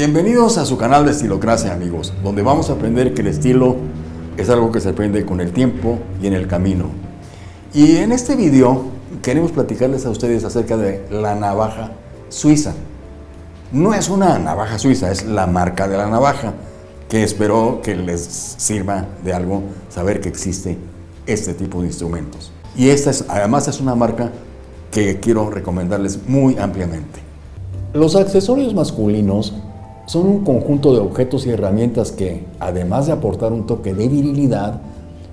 Bienvenidos a su canal de Estilocracia, amigos, donde vamos a aprender que el estilo es algo que se aprende con el tiempo y en el camino. Y en este video queremos platicarles a ustedes acerca de la navaja suiza. No es una navaja suiza, es la marca de la navaja, que espero que les sirva de algo saber que existe este tipo de instrumentos. Y esta es, además es una marca que quiero recomendarles muy ampliamente. Los accesorios masculinos son un conjunto de objetos y herramientas que, además de aportar un toque de virilidad,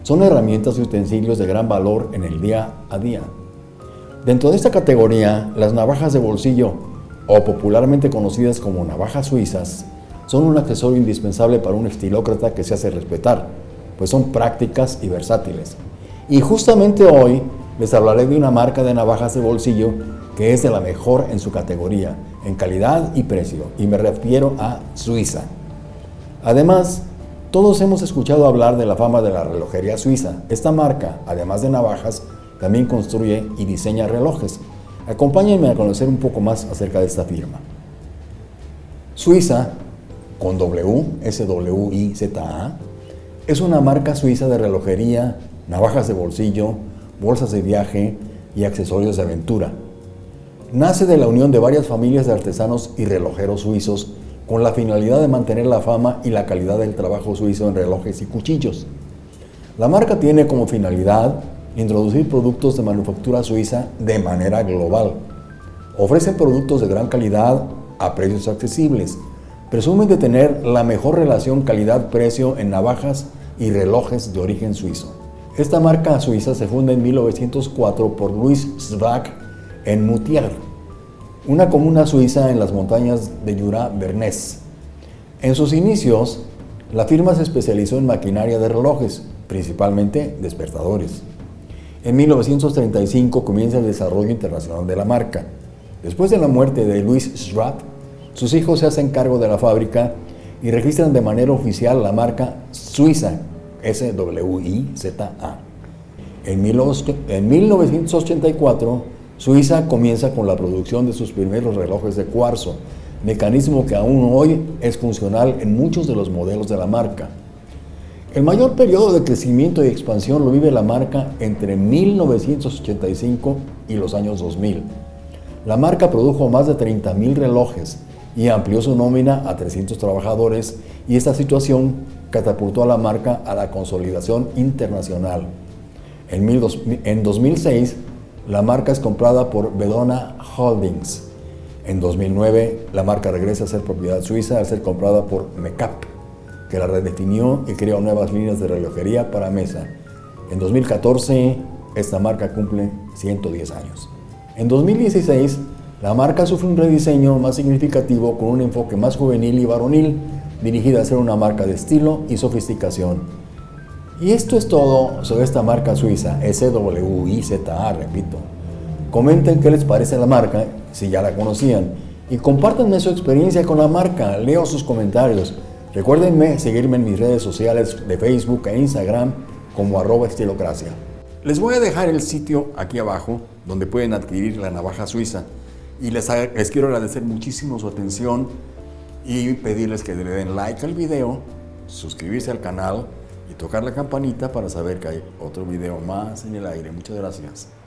son herramientas y utensilios de gran valor en el día a día. Dentro de esta categoría, las navajas de bolsillo, o popularmente conocidas como navajas suizas, son un accesorio indispensable para un estilócrata que se hace respetar, pues son prácticas y versátiles. Y justamente hoy les hablaré de una marca de navajas de bolsillo que es de la mejor en su categoría, en calidad y precio, y me refiero a Suiza. Además, todos hemos escuchado hablar de la fama de la relojería suiza. Esta marca, además de navajas, también construye y diseña relojes. Acompáñenme a conocer un poco más acerca de esta firma. Suiza, con W, S-W-I-Z-A, es una marca suiza de relojería, navajas de bolsillo, bolsas de viaje y accesorios de aventura nace de la unión de varias familias de artesanos y relojeros suizos con la finalidad de mantener la fama y la calidad del trabajo suizo en relojes y cuchillos. La marca tiene como finalidad introducir productos de manufactura suiza de manera global. Ofrecen productos de gran calidad a precios accesibles. Presumen de tener la mejor relación calidad-precio en navajas y relojes de origen suizo. Esta marca suiza se funda en 1904 por Louis Svag en Moutier, una comuna suiza en las montañas de Jura-Bernés. En sus inicios, la firma se especializó en maquinaria de relojes, principalmente despertadores. En 1935 comienza el desarrollo internacional de la marca. Después de la muerte de Louis Schratt, sus hijos se hacen cargo de la fábrica y registran de manera oficial la marca Suiza, S-W-I-Z-A. En 1984 Suiza comienza con la producción de sus primeros relojes de cuarzo, mecanismo que aún hoy es funcional en muchos de los modelos de la marca. El mayor periodo de crecimiento y expansión lo vive la marca entre 1985 y los años 2000. La marca produjo más de 30.000 relojes y amplió su nómina a 300 trabajadores y esta situación catapultó a la marca a la consolidación internacional. En 2006 la marca es comprada por Bedona Holdings. En 2009, la marca regresa a ser propiedad suiza al ser comprada por Mecap, que la redefinió y creó nuevas líneas de relojería para mesa. En 2014, esta marca cumple 110 años. En 2016, la marca sufre un rediseño más significativo con un enfoque más juvenil y varonil, dirigida a ser una marca de estilo y sofisticación. Y esto es todo sobre esta marca suiza, SWIZA, repito. Comenten qué les parece la marca, si ya la conocían, y compártanme su experiencia con la marca, leo sus comentarios. Recuérdenme seguirme en mis redes sociales de Facebook e Instagram como arroba estilocracia. Les voy a dejar el sitio aquí abajo donde pueden adquirir la navaja suiza y les, les quiero agradecer muchísimo su atención y pedirles que le den like al video, suscribirse al canal y tocar la campanita para saber que hay otro video más en el aire. Muchas gracias.